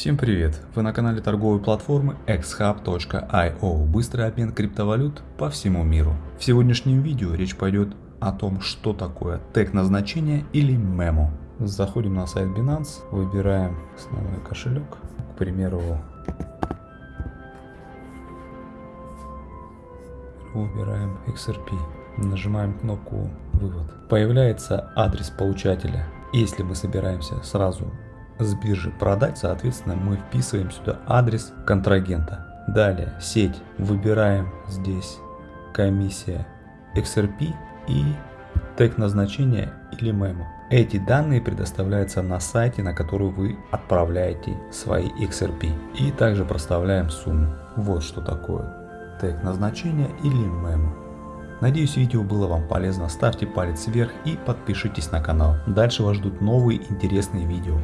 Всем привет! Вы на канале торговой платформы xhub.io Быстрый обмен криптовалют по всему миру. В сегодняшнем видео речь пойдет о том, что такое тег назначения или мемо. Заходим на сайт Binance, выбираем основной кошелек, к примеру, выбираем XRP, нажимаем кнопку вывод. Появляется адрес получателя. Если мы собираемся сразу с биржи продать, соответственно, мы вписываем сюда адрес контрагента. Далее сеть, выбираем здесь комиссия XRP и тег назначения или мемо. Эти данные предоставляются на сайте, на который вы отправляете свои XRP. И также проставляем сумму. Вот что такое тег назначения или мемо. Надеюсь видео было вам полезно, ставьте палец вверх и подпишитесь на канал. Дальше вас ждут новые интересные видео.